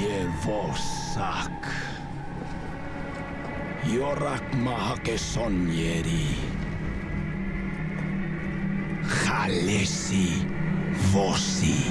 Ye jorak Yorak mahake sonyeri. Khalesi vosi.